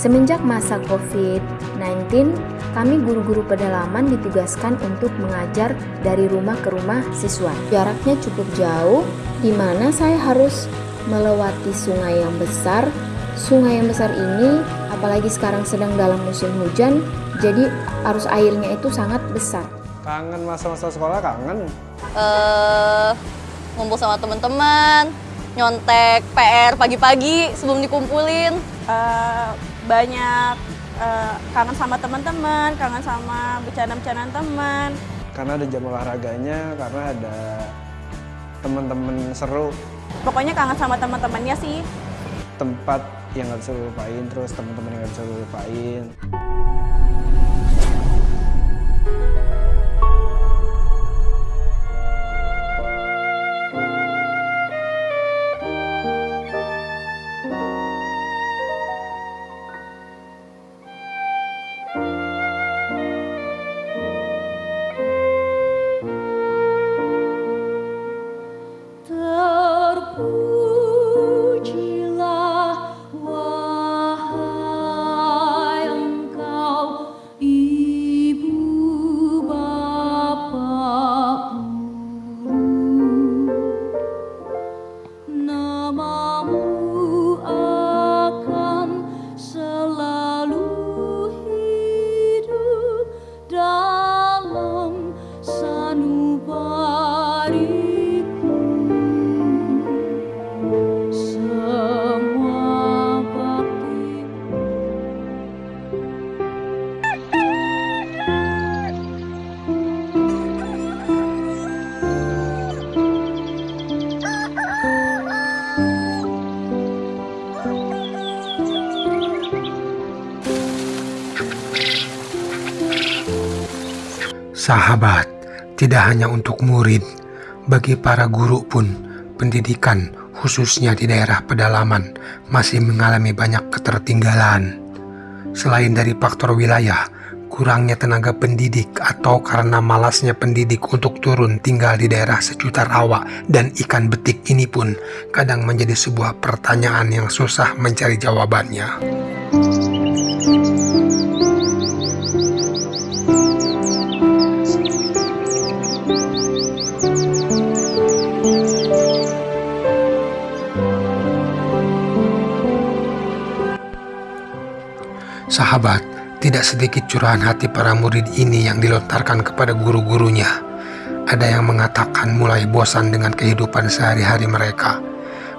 Semenjak masa COVID-19, kami guru-guru pedalaman ditugaskan untuk mengajar dari rumah ke rumah siswa. Jaraknya cukup jauh, di mana saya harus melewati sungai yang besar. Sungai yang besar ini, apalagi sekarang sedang dalam musim hujan, jadi arus airnya itu sangat besar. Kangen masa-masa sekolah kangen. eh ngumpul sama teman-teman, nyontek PR pagi-pagi sebelum dikumpulin. Eh, banyak eh, kangen sama teman-teman, kangen sama bercanda-bercandaan teman. Karena ada jam olahraganya, karena ada teman-teman seru, Pokoknya kangen sama teman-temannya sih. tempat yang nggak bisa lu lupain, terus teman-teman yang nggak bisa lu Sahabat, tidak hanya untuk murid, bagi para guru pun, pendidikan khususnya di daerah pedalaman masih mengalami banyak ketertinggalan. Selain dari faktor wilayah, kurangnya tenaga pendidik atau karena malasnya pendidik untuk turun tinggal di daerah sejuta rawa dan ikan betik ini pun kadang menjadi sebuah pertanyaan yang susah mencari jawabannya. Sahabat, tidak sedikit curahan hati para murid ini yang dilontarkan kepada guru-gurunya. Ada yang mengatakan mulai bosan dengan kehidupan sehari-hari mereka.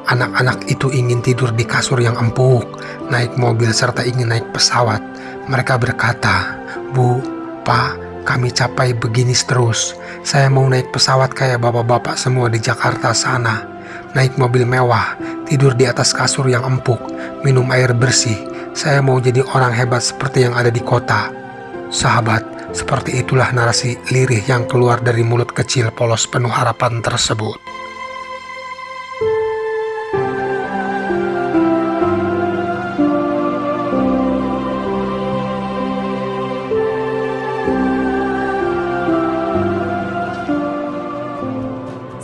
Anak-anak itu ingin tidur di kasur yang empuk, naik mobil serta ingin naik pesawat. Mereka berkata, Bu, Pak, kami capai begini terus. Saya mau naik pesawat kayak bapak-bapak semua di Jakarta sana. Naik mobil mewah, tidur di atas kasur yang empuk, minum air bersih. Saya mau jadi orang hebat seperti yang ada di kota. Sahabat, seperti itulah narasi lirih yang keluar dari mulut kecil polos penuh harapan tersebut.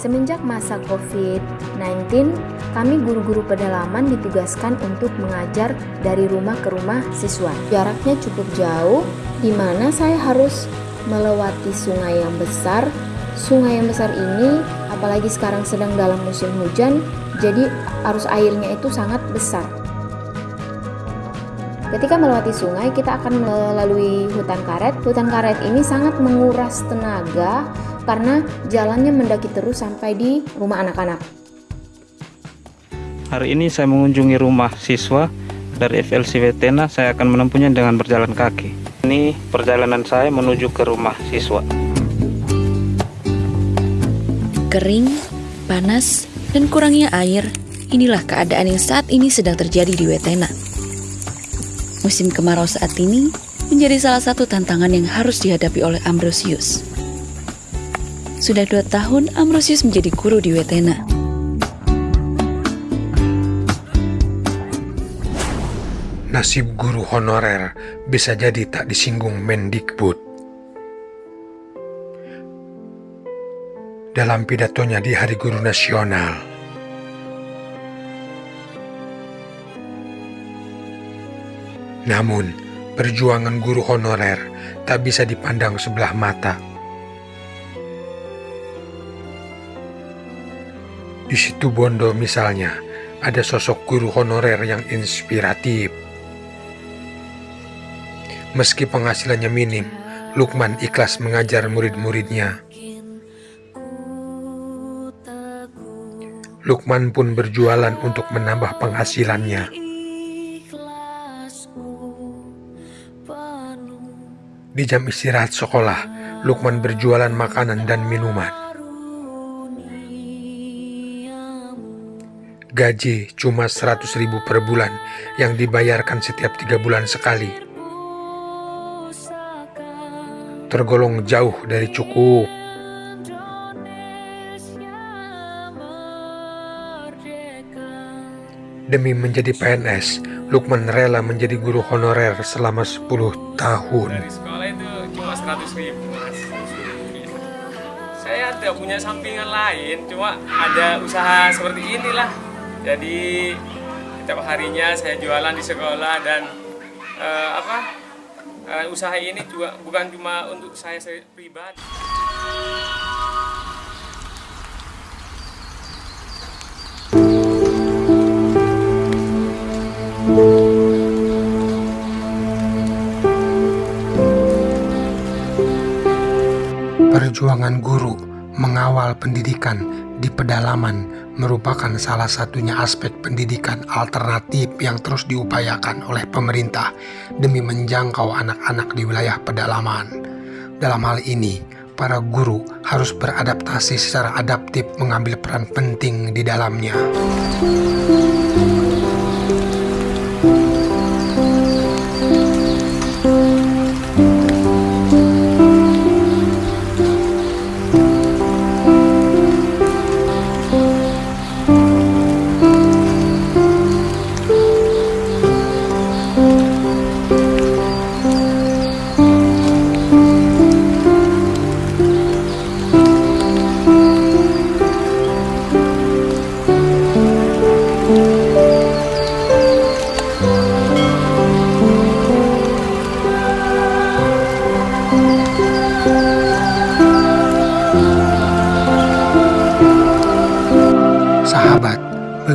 Semenjak masa COVID-19, kami guru-guru pedalaman ditugaskan untuk mengajar dari rumah ke rumah siswa. Jaraknya cukup jauh, di mana saya harus melewati sungai yang besar. Sungai yang besar ini, apalagi sekarang sedang dalam musim hujan, jadi arus airnya itu sangat besar. Ketika melewati sungai, kita akan melalui hutan karet. Hutan karet ini sangat menguras tenaga karena jalannya mendaki terus sampai di rumah anak-anak. Hari ini saya mengunjungi rumah siswa dari FLC Wetena. Saya akan menempuhnya dengan berjalan kaki. Ini perjalanan saya menuju ke rumah siswa. Kering, panas, dan kurangnya air, inilah keadaan yang saat ini sedang terjadi di Wetena. Musim kemarau saat ini menjadi salah satu tantangan yang harus dihadapi oleh Ambrosius. Sudah dua tahun Ambrosius menjadi guru di Wetena. Nasib guru honorer bisa jadi tak disinggung Mendikbud. Dalam pidatonya di Hari Guru Nasional, Namun, perjuangan guru honorer tak bisa dipandang sebelah mata. Di situ Bondo misalnya, ada sosok guru honorer yang inspiratif. Meski penghasilannya minim, Lukman ikhlas mengajar murid-muridnya. Lukman pun berjualan untuk menambah penghasilannya. Di jam istirahat sekolah, Lukman berjualan makanan dan minuman. Gaji cuma 100 ribu per bulan yang dibayarkan setiap tiga bulan sekali. Tergolong jauh dari cukup. Demi menjadi PNS, Lukman rela menjadi guru honorer selama 10 tahun. Dari sekolah itu cuma 100 ribu. Saya tidak punya sampingan lain, cuma ada usaha seperti inilah. Jadi setiap harinya saya jualan di sekolah dan eh, apa eh, usaha ini juga bukan cuma untuk saya pribadi. Perjuangan guru mengawal pendidikan di pedalaman merupakan salah satunya aspek pendidikan alternatif yang terus diupayakan oleh pemerintah demi menjangkau anak-anak di wilayah pedalaman. Dalam hal ini, para guru harus beradaptasi secara adaptif mengambil peran penting di dalamnya.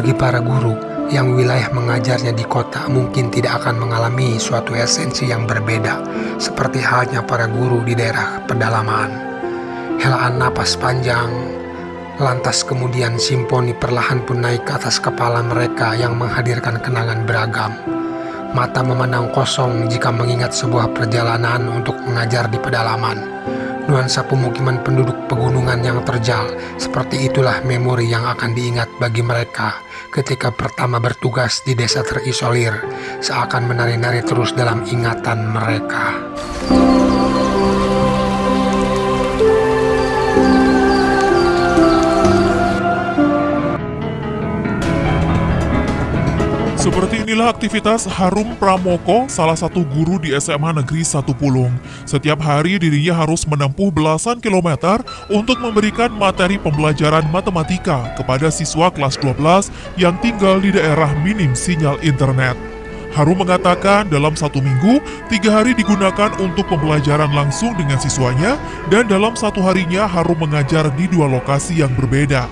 Bagi para guru yang wilayah mengajarnya di kota mungkin tidak akan mengalami suatu esensi yang berbeda, seperti halnya para guru di daerah pedalaman. Helaan napas panjang, lantas kemudian simponi perlahan pun naik ke atas kepala mereka yang menghadirkan kenangan beragam. Mata memandang kosong jika mengingat sebuah perjalanan untuk mengajar di pedalaman nuansa pemukiman penduduk pegunungan yang terjal. Seperti itulah memori yang akan diingat bagi mereka ketika pertama bertugas di desa terisolir, seakan menari-nari terus dalam ingatan mereka. Inilah aktivitas Harum Pramoko, salah satu guru di SMA Negeri 1 Pulung. Setiap hari dirinya harus menempuh belasan kilometer untuk memberikan materi pembelajaran matematika kepada siswa kelas 12 yang tinggal di daerah minim sinyal internet. Harum mengatakan dalam satu minggu, tiga hari digunakan untuk pembelajaran langsung dengan siswanya dan dalam satu harinya Harum mengajar di dua lokasi yang berbeda.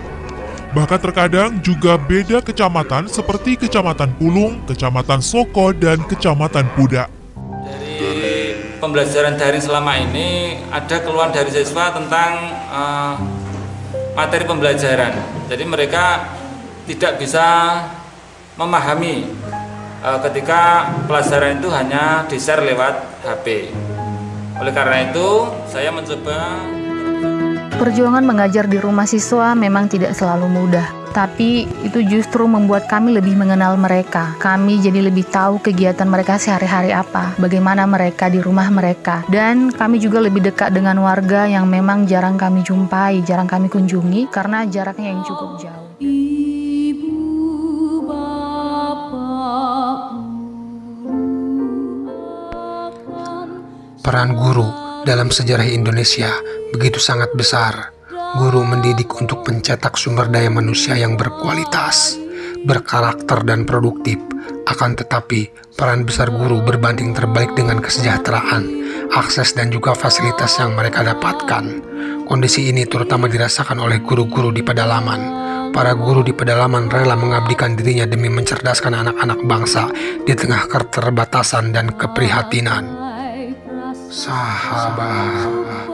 Bahkan terkadang juga beda kecamatan seperti Kecamatan Pulung, Kecamatan Soko, dan Kecamatan Pudak. Dari pembelajaran daring selama ini ada keluhan dari siswa tentang eh, materi pembelajaran. Jadi mereka tidak bisa memahami eh, ketika pelajaran itu hanya di-share lewat HP. Oleh karena itu, saya mencoba Perjuangan mengajar di rumah siswa memang tidak selalu mudah, tapi itu justru membuat kami lebih mengenal mereka. Kami jadi lebih tahu kegiatan mereka sehari-hari apa, bagaimana mereka di rumah mereka, dan kami juga lebih dekat dengan warga yang memang jarang kami jumpai, jarang kami kunjungi karena jaraknya yang cukup jauh. Ibu bapak Peran guru dalam sejarah Indonesia begitu sangat besar. Guru mendidik untuk mencetak sumber daya manusia yang berkualitas, berkarakter dan produktif Akan tetapi, peran besar guru berbanding terbalik dengan kesejahteraan, akses dan juga fasilitas yang mereka dapatkan. Kondisi ini terutama dirasakan oleh guru-guru di pedalaman. Para guru di pedalaman rela mengabdikan dirinya demi mencerdaskan anak-anak bangsa di tengah keterbatasan dan keprihatinan. Sahabat